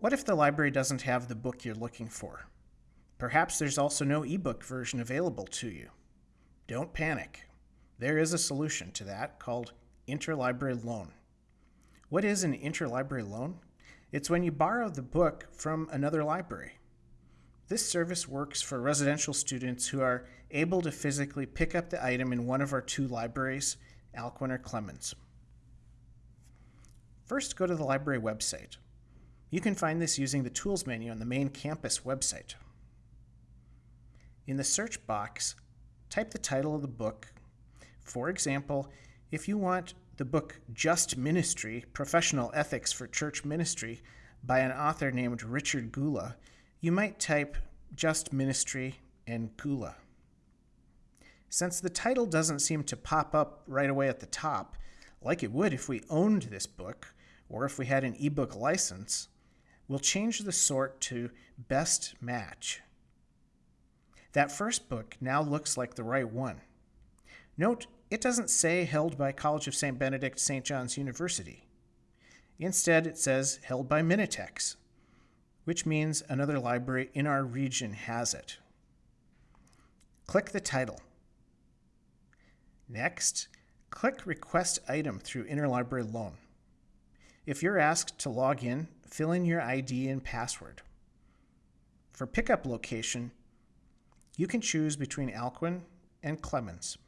What if the library doesn't have the book you're looking for? Perhaps there's also no ebook version available to you. Don't panic. There is a solution to that called interlibrary loan. What is an interlibrary loan? It's when you borrow the book from another library. This service works for residential students who are able to physically pick up the item in one of our two libraries, Alcuin or Clemens. First, go to the library website. You can find this using the Tools menu on the main campus website. In the search box, type the title of the book. For example, if you want the book Just Ministry Professional Ethics for Church Ministry by an author named Richard Gula, you might type Just Ministry and Gula. Since the title doesn't seem to pop up right away at the top, like it would if we owned this book or if we had an ebook license, we'll change the sort to Best Match. That first book now looks like the right one. Note, it doesn't say held by College of St. Benedict St. John's University. Instead, it says held by Minitex, which means another library in our region has it. Click the title. Next, click Request Item through Interlibrary Loan. If you're asked to log in, fill in your ID and password. For pickup location, you can choose between Alcuin and Clemens.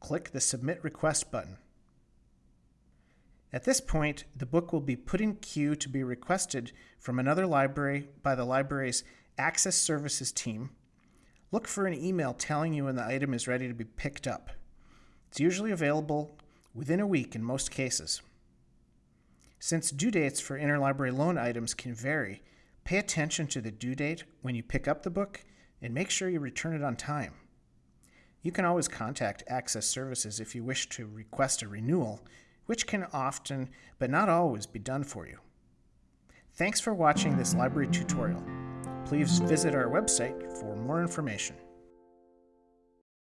Click the Submit Request button. At this point, the book will be put in queue to be requested from another library by the library's Access Services team. Look for an email telling you when the item is ready to be picked up. It's usually available within a week in most cases. Since due dates for interlibrary loan items can vary, pay attention to the due date when you pick up the book and make sure you return it on time. You can always contact Access Services if you wish to request a renewal which can often, but not always, be done for you. Thanks for watching this library tutorial. Please visit our website for more information.